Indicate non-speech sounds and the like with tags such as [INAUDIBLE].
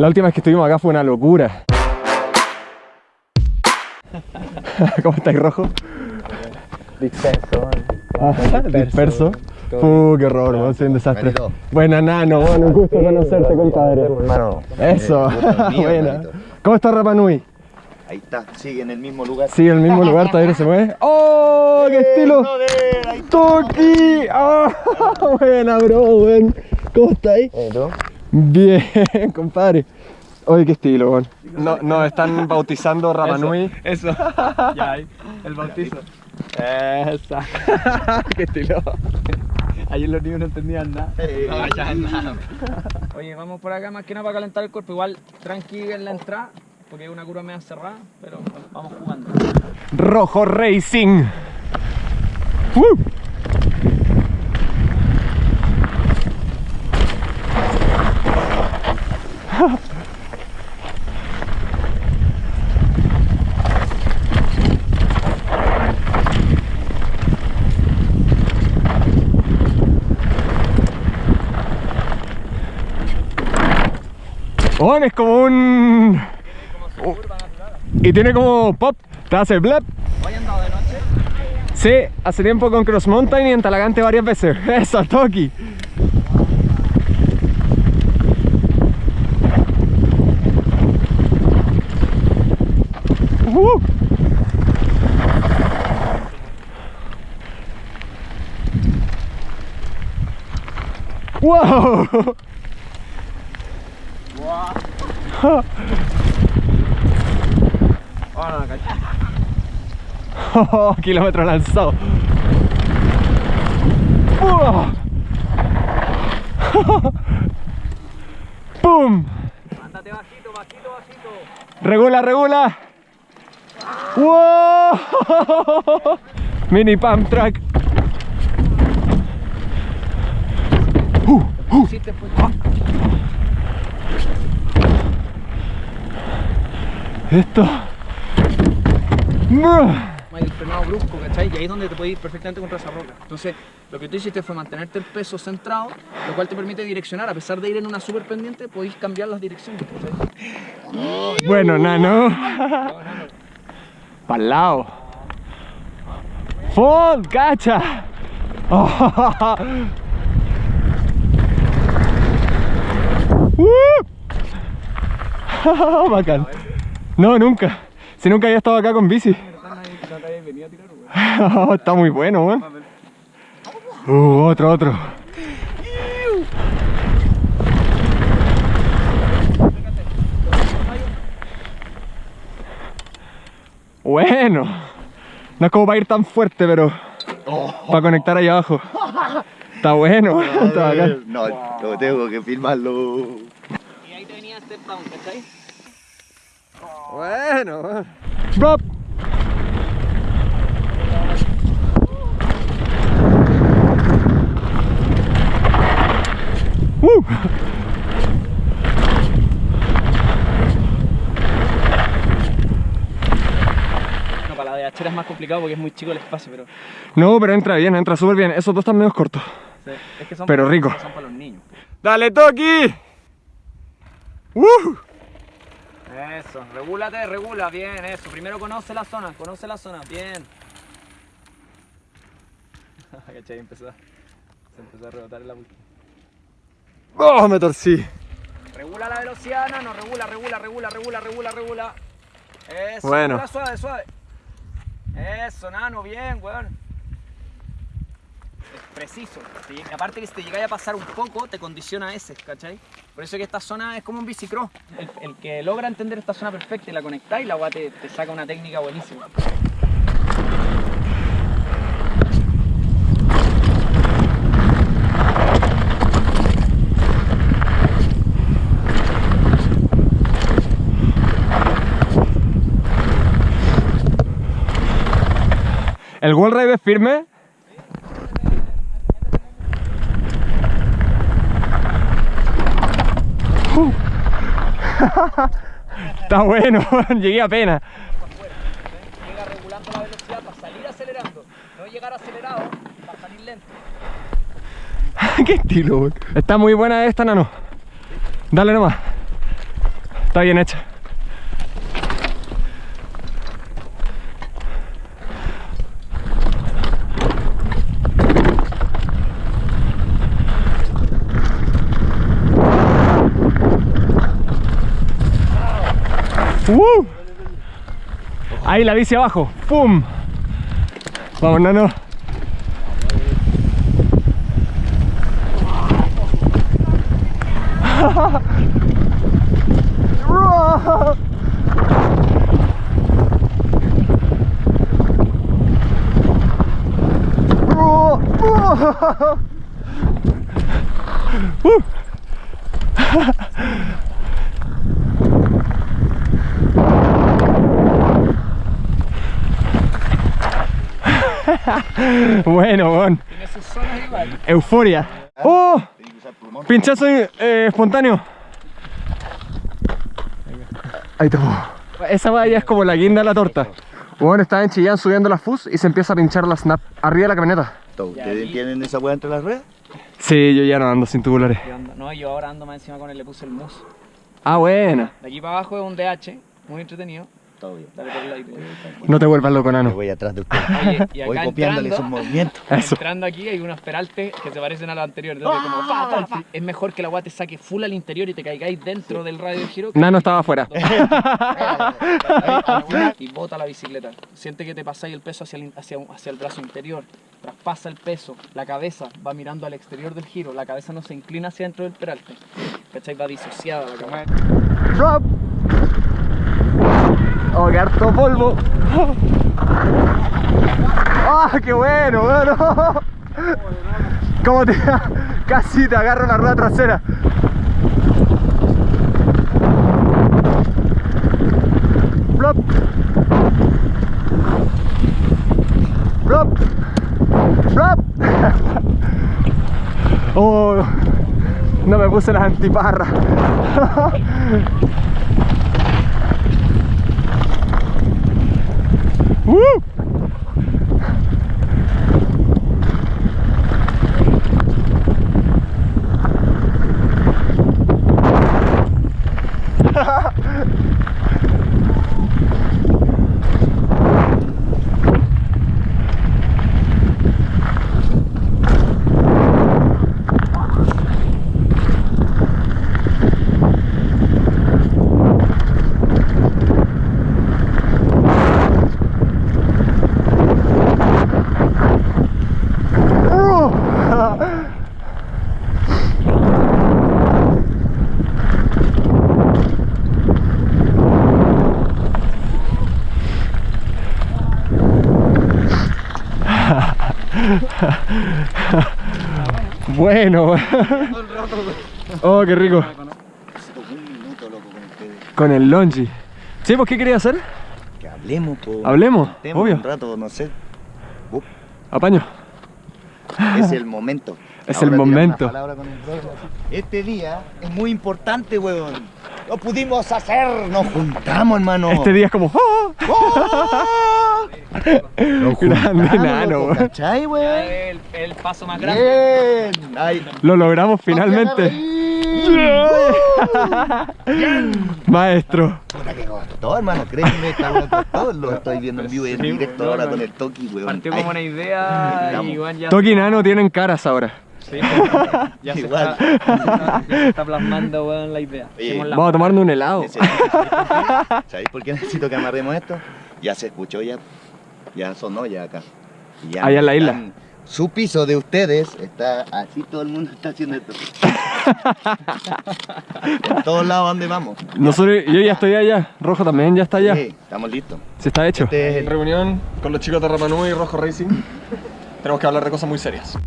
La última vez que estuvimos acá fue una locura. [LAUGHS] ¿Cómo estáis, rojo? Disperso. Ah, disperso. Uh, qué horror, weón, soy un desastre. Buena, Nano, bueno, un gusto conocerte, compadre. Hermano. Eso, eh, [LAUGHS] buena. ¿Cómo está Rapa Nui? Ahí está, sigue en el mismo lugar. Sigue en el mismo lugar, todavía no se mueve. [LAUGHS] ¡Oh, qué estilo! ¡Toki! ¡Ah! Buena, bro, weón. ¿Cómo estáis? Bien, [LAUGHS] compadre. Oye, qué estilo, weón. No, nos están bautizando Rapa Nui. Eso. [LAUGHS] ya hay. El bautizo. Esa. [LAUGHS] qué estilo. Ayer los niños no entendían nada. No, ya nada. Oye, vamos por acá más que nada para calentar el cuerpo. Igual tranqui en la entrada, porque es una curva media cerrada, pero vamos jugando. Rojo Racing. ¡Woo! Bueno, es como un... Y tiene como pop, te hace blep. ¿Hoy andado de noche? Sí, hace tiempo con Cross Mountain y en Talagante varias veces. [LAUGHS] Eso, Toki. Uh. ¡Wow! [LAUGHS] Oh, [LAUGHS] no, cacho. [LAUGHS] Oh, kilómetro lanzado. [LAUGHS] ¡Pum! Mándate bajito, bajito, bajito. Regula, regula. ¡Wow! Mini pump track. Uh, uh. Hiciste pues. Esto. El frenado brusco, ¿cachai? Y ahí es donde te puedes ir perfectamente contra esa roca. Entonces, lo que tú hiciste fue mantenerte el peso centrado, lo cual te permite direccionar. A pesar de ir en una super pendiente, podéis cambiar las direcciones. [LAUGHS] Bueno, nano. [LAUGHS] Pa'l lado. Fold, cacha. [LAUGHS] Uh. Bacán. No, nunca. Si nunca había estado acá con bici. [LAUGHS] Está muy bueno, weón. Uh, otro, otro. Bueno. No es como para ir tan fuerte, pero para conectar ahí abajo. Está bueno, [LAUGHS] está bacán. No, no tengo que filmarlo. Y ahí te venía step down, ¿cachai? Bueno, Drop. Uh. No, para la de hachera es más complicado porque es muy chico el espacio, pero... No, pero entra bien, entra súper bien. Esos dos están medio cortos. sí, es que son Pero para- rico. Son para los niños. ¡Dale, Toki! ¡Uh! Eso, regúlate, regula, bien, eso. Primero conoce la zona, conoce la zona, bien. [LAUGHS] ¿Cachai? Empezó, se empezó a rebotar en la. ¡Oh, me torcí! Regula la velocidad, no, regula, regula, regula, regula, regula, regula. Eso, Bueno. regula suave, suave. Eso, nano, bien, weón. Preciso. Aparte que si te llegáis a pasar un poco, te condiciona ese, ¿cachai? Por eso que esta zona es como un bicicross. El, que logra entender esta zona perfecta y la conectáis, la weá te, saca una técnica buenísima. ¿El wall es firme? Uh. [LAUGHS] Está bueno, [LAUGHS] llegué apenas. Llega regulando la velocidad para salir acelerando. No llegar acelerado para salir lento. [LAUGHS] Qué estilo. Está muy buena esta, nano. Dale nomás. Está bien hecha. ¡Uh! Ahí la bici abajo. ¡Pum! Vamos, nano. Uh. [LAUGHS] [LAUGHS] bueno, weón. Tiene sus zonas igual. Euforia. ¡Oh! Pinchazo eh, espontáneo. Ahí te Esa valla es como la guinda de la torta. Bueno, estaba en Chillán subiendo la FUS y se empieza a pinchar la snap arriba de la camioneta. ¿Ustedes tienen esa weá entre las ruedas? Sí, yo ya no ando sin tubulares. No, yo ahora ando más encima con él, le puse el mousse. Ah, buena. De aquí para abajo es un DH, muy entretenido. Todo bien. Dale por el ladito. No te vuelvas loco, Me nano. voy atrás de ustedes. Oye, y Voy copiándole sus movimientos. [LAUGHS] Eso. entrando aquí hay unos peraltes que se parecen a los anteriores. entonces como, fa, fa, fa. Es mejor que la agua te saque full al interior y te caigáis dentro del radio de giro. Nano estaba afuera. [LAUGHS] y [LAUGHS] bota la bicicleta. Siente que te pasáis el peso hacia el, hacia, hacia el brazo interior. Traspasa el peso. La cabeza va mirando al exterior del giro. La cabeza no se inclina hacia dentro del peralte. ¿Cachai? Va disociada la cabeza. Drop. Oh, qué harto polvo. ¡Ah, qué bueno, bueno! ¿Cómo te Casi te agarro la rueda trasera. Plop. Plop. Plop. [LAUGHS] Oh, no me puse las antiparras. [LAUGHS] ¡Uh! [LAUGHS] Bueno. Oh, qué rico. Con el longi. Sí, pues ¿qué quería hacer? Que hablemos, po. Hablemos, obvio. Un rato, no sé. Apaño. es el momento. [LAUGHS] Es Ahora el momento. el. Este día es muy importante, weón. Lo pudimos hacer, nos juntamos, hermano. Este día es como. ¡ah! ¡Oh! Nos [LAUGHS] Grande juntamos, nano, loco, weón. ¿Cachai, weón? El, el paso más grande. Bien. Ay, Lo logramos finalmente. Maestro. Puta que costó, hermano, créeme, costó. Lo estoy viendo en vivo y en directo no, ahora no. con el Toki, weón. Partió como una idea Vamos. y igual ya. Toki y Nano tienen caras ahora. Sí, ya se, Igual. está, ya se está plasmando weón, la idea. Oye, Hacemos la- Vamos a tomarnos un helado. ¿Sabéis por qué necesito que amarremos esto? Ya se escuchó, ya, ya sonó ya acá. Ya Allá en la isla. están- Su piso de ustedes está así, todo el mundo está haciendo esto. [LAUGHS] en todos lados donde vamos. Nosotros, yo ya estoy allá. Rojo también ya está allá. Sí, estamos listos. Se está hecho. Este es el- Reunión con los chicos de Ramanú y Rojo Racing. Tenemos que hablar de cosas muy serias.